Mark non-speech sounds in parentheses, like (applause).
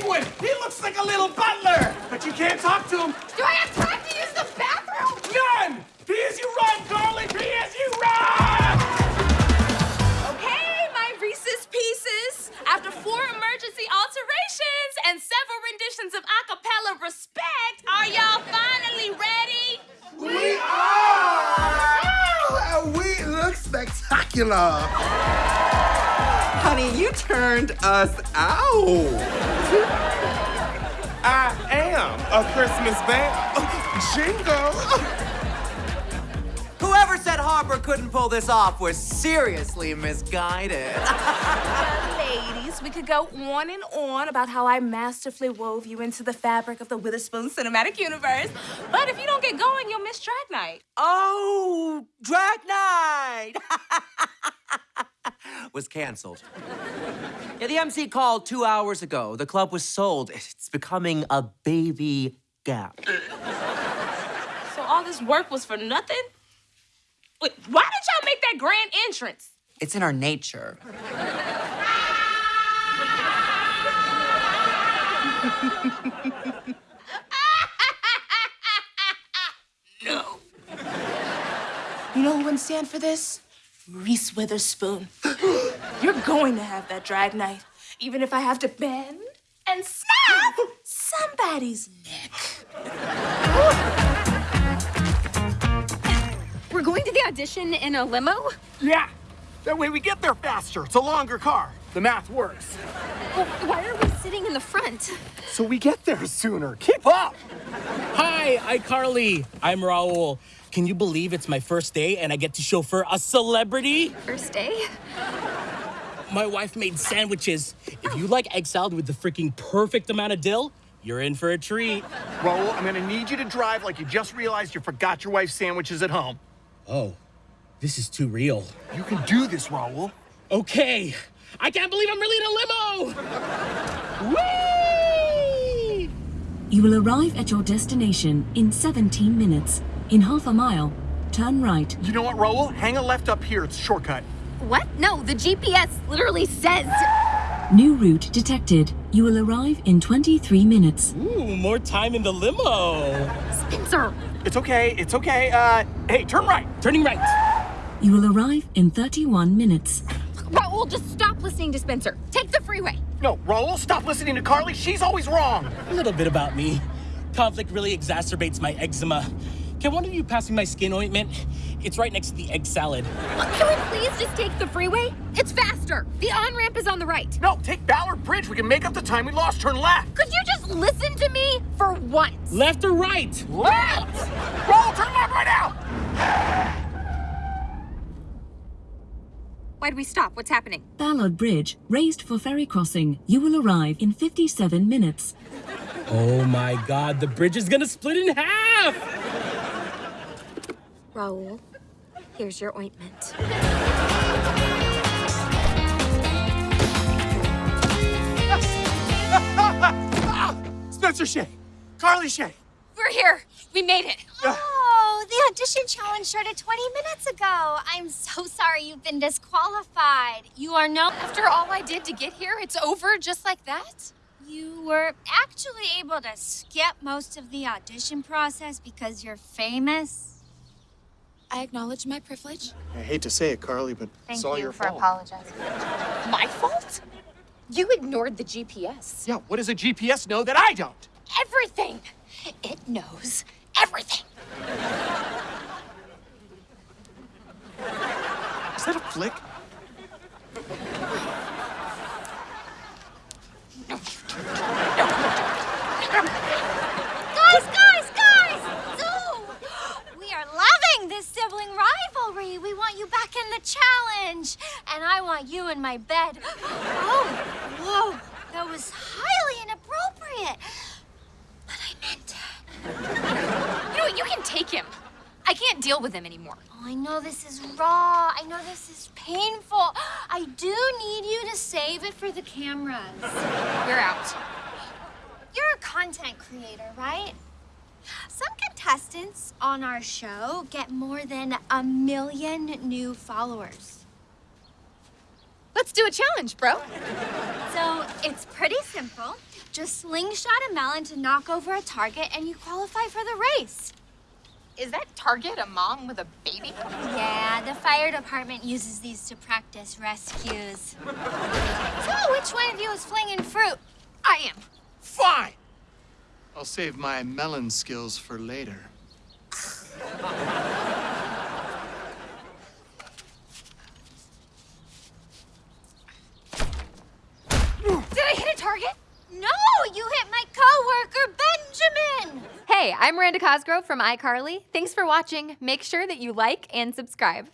penguin! He looks like a little butler! But you can't talk to him! Do I have time to use the bathroom? None! Pee as you run, darling! Pee as you run! Okay, my Reese's Pieces. After four emergency alterations and several renditions of acapella respect, are y'all finally ready? We are! Oh, we look spectacular! Honey, you turned us out. I am a Christmas bear. (laughs) Jingle. Whoever said Harper couldn't pull this off was seriously misguided. (laughs) Ladies, we could go on and on about how I masterfully wove you into the fabric of the Witherspoon cinematic universe. But if you don't get going, you'll miss Drag Night. oh, Drag Night (laughs) was canceled. Yeah, the MC called two hours ago. The club was sold. It's becoming a baby gap. So all this work was for nothing? Wait, why did y'all make that grand entrance? It's in our nature. (laughs) No. You know who wouldn't stand for this? Reese Witherspoon. (gasps) You're going to have that drag night, even if I have to bend and snap somebody's neck. We're going to the audition in a limo? Yeah. That way we get there faster. It's a longer car. The math works. Well, why are we sitting in the front? So we get there sooner. Keep up. Hi, iCarly. I'm Raul. Can you believe it's my first day and I get to chauffeur a celebrity? First day? My wife made sandwiches. If you like egg salad with the freaking perfect amount of dill, you're in for a treat. Raul, I'm gonna need you to drive like you just realized you forgot your wife's sandwiches at home. Oh, this is too real. You can do this, Raul. Okay, I can't believe I'm really in a limo! Whee! You will arrive at your destination in 17 minutes. In half a mile, turn right. You know what, Raul? Hang a left up here. It's a shortcut. What? No, the GPS literally says. New route detected. You will arrive in 23 minutes. Ooh, more time in the limo. Spencer! It's okay. It's okay. Uh, hey, turn right. Turning right. You will arrive in 31 minutes. Raul, just stop listening to Spencer. Take the freeway. No, Raul, stop listening to Carly. She's always wrong. A little bit about me. Conflict really exacerbates my eczema. Can one of you pass me my skin ointment? It's right next to the egg salad. Can we please just take the freeway? It's faster. The on ramp is on the right. No, take Ballard Bridge. We can make up the time we lost. Turn left. Could you just listen to me for once? Left or right? Left! Raul, turn left right now! Why'd we stop? What's happening? Ballard Bridge, raised for ferry crossing. You will arrive in 57 minutes. Oh my god, the bridge is gonna split in half! Raul, here's your ointment. (laughs) Spencer Shay. Carly Shay. We're here. We made it. Oh, the audition challenge started 20 minutes ago. I'm so sorry you've been disqualified. You are no. After all I did to get here, it's over just like that? You were actually able to skip most of the audition process because you're famous. I acknowledge my privilege. I hate to say it, Carly, but it's all your fault. Thank you for apologizing. My fault? You ignored the GPS. Yeah, what does a GPS know that I don't? Everything. It knows everything. Is that a flick? Guys, guys, guys! Zoo! We are loving this sibling rivalry. We want you back in the challenge. And I want you in my bed. Oh, whoa. That was highly inappropriate. But I meant it. You know what? You can take him. I can't deal with him anymore. Oh, I know this is raw. I know this is painful. (gasps) I do need you to save it for the cameras. You're out. You're a content creator, right? Some contestants on our show get more than a million new followers. Let's do a challenge, bro. So it's pretty simple. Just slingshot a melon to knock over a target and you qualify for the race. Is that Target a mom with a baby? Yeah, the fire department uses these to practice rescues. So which one of you is flinging fruit? I am. Fine. I'll save my melon skills for later. Oh, you hit my coworker, Benjamin! Hey, I'm Miranda Cosgrove from iCarly. Thanks for watching. Make sure that you like and subscribe.